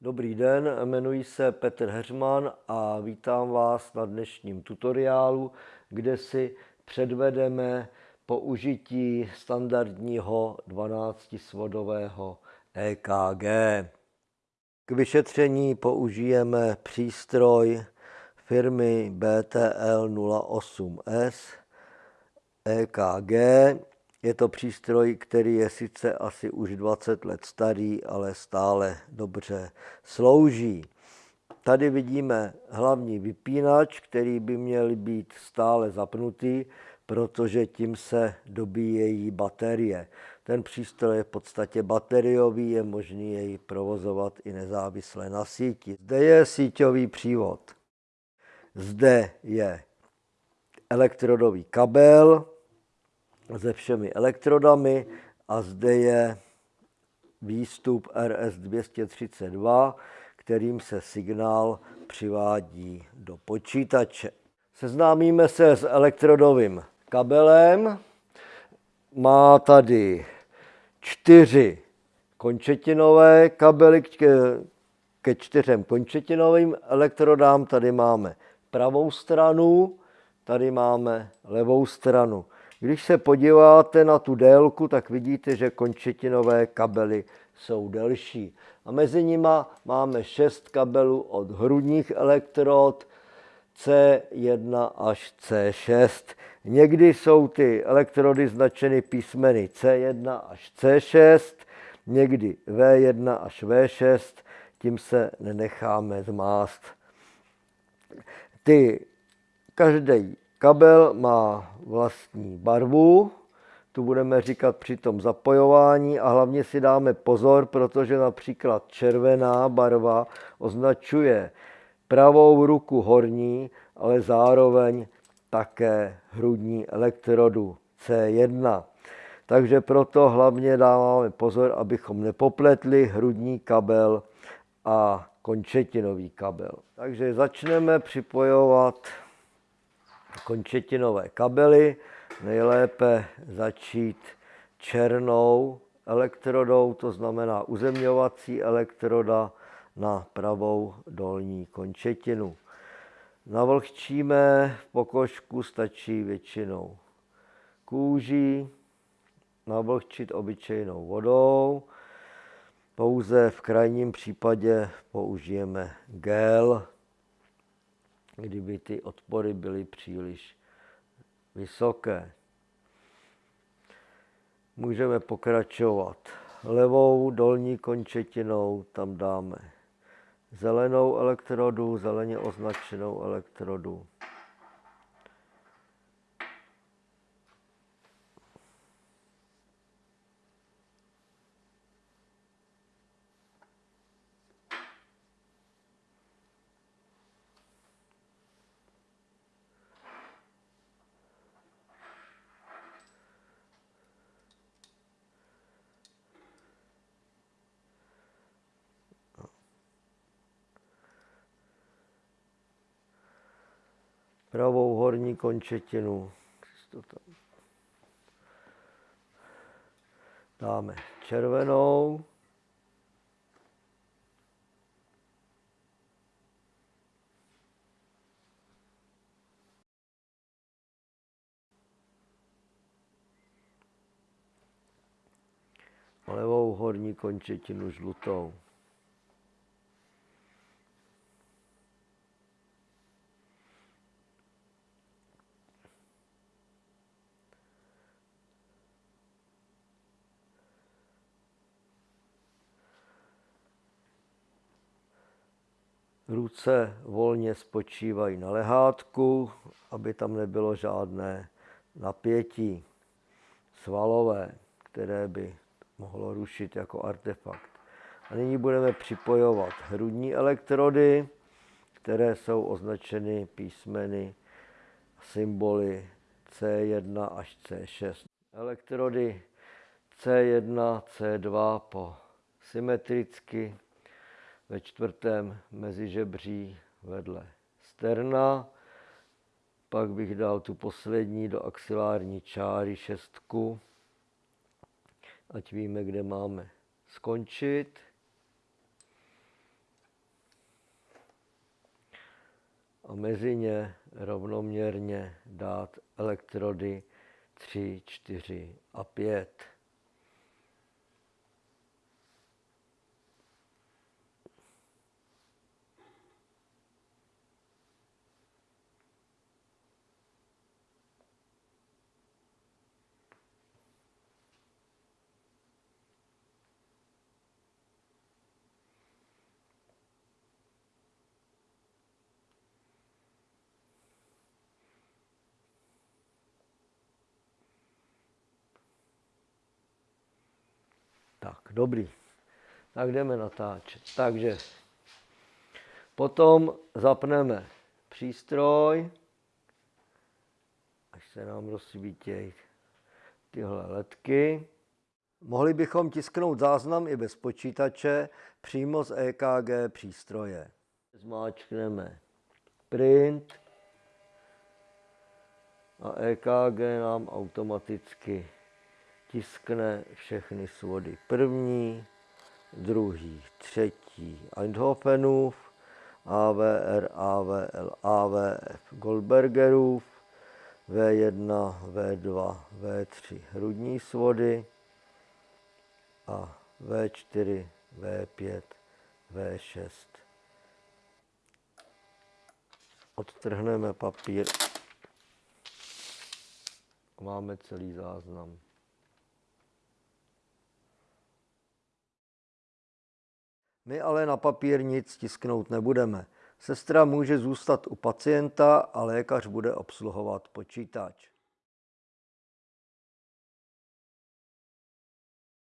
Dobrý den, jmenuji se Petr Heřman a vítám vás na dnešním tutoriálu, kde si předvedeme použití standardního 12-svodového EKG. K vyšetření použijeme přístroj firmy BTL 08S EKG je to přístroj, který je sice asi už 20 let starý, ale stále dobře slouží. Tady vidíme hlavní vypínač, který by měl být stále zapnutý, protože tím se dobíjejí baterie. Ten přístroj je v podstatě bateriový, je možný jej provozovat i nezávisle na síti. Zde je síťový přívod. Zde je elektrodový kabel, se všemi elektrodami a zde je výstup RS-232, kterým se signál přivádí do počítače. Seznámíme se s elektrodovým kabelem. Má tady čtyři končetinové kabely ke čtyřem končetinovým elektrodám. Tady máme pravou stranu, tady máme levou stranu. Když se podíváte na tu délku, tak vidíte, že končetinové kabely jsou delší. A mezi nimi máme šest kabelů od hrudních elektrod C1 až C6. Někdy jsou ty elektrody značeny písmeny C1 až C6, někdy V1 až V6, tím se nenecháme zmást. Ty, každý Kabel má vlastní barvu, tu budeme říkat při tom zapojování a hlavně si dáme pozor, protože například červená barva označuje pravou ruku horní, ale zároveň také hrudní elektrodu C1. Takže proto hlavně dáváme pozor, abychom nepopletli hrudní kabel a končetinový kabel. Takže začneme připojovat končetinové kabely. Nejlépe začít černou elektrodou, to znamená uzemňovací elektroda na pravou dolní končetinu. Navlhčíme pokožku, stačí většinou kůží, navlhčit obyčejnou vodou. Pouze v krajním případě použijeme gel, kdyby ty odpory byly příliš vysoké. Můžeme pokračovat levou dolní končetinou, tam dáme zelenou elektrodu, zeleně označenou elektrodu. Pravou horní končetinu. Dáme červenou. levou horní končetinu žlutou. Ruce volně spočívají na lehátku, aby tam nebylo žádné napětí svalové, které by mohlo rušit jako artefakt. A nyní budeme připojovat hrudní elektrody, které jsou označeny písmeny symboly C1 až C6. Elektrody C1, C2 po symetricky ve čtvrtém mezi žebří vedle Sterna. Pak bych dal tu poslední do axilární čáry šestku, ať víme, kde máme skončit. A mezi ně rovnoměrně dát elektrody 3, 4 a 5. dobrý. Tak jdeme natáčet. Takže potom zapneme přístroj, až se nám rozsvítějí tyhle ledky. Mohli bychom tisknout záznam i bez počítače přímo z EKG přístroje. Zmáčkneme print a EKG nám automaticky tiskne všechny svody. První, druhý, třetí Eindhovenův, AVR, AVL, AVF Goldbergerův, V1, V2, V3 hrudní svody a V4, V5, V6. Odtrhneme papír. Máme celý záznam. My ale na papír nic tisknout nebudeme. Sestra může zůstat u pacienta a lékař bude obsluhovat počítač.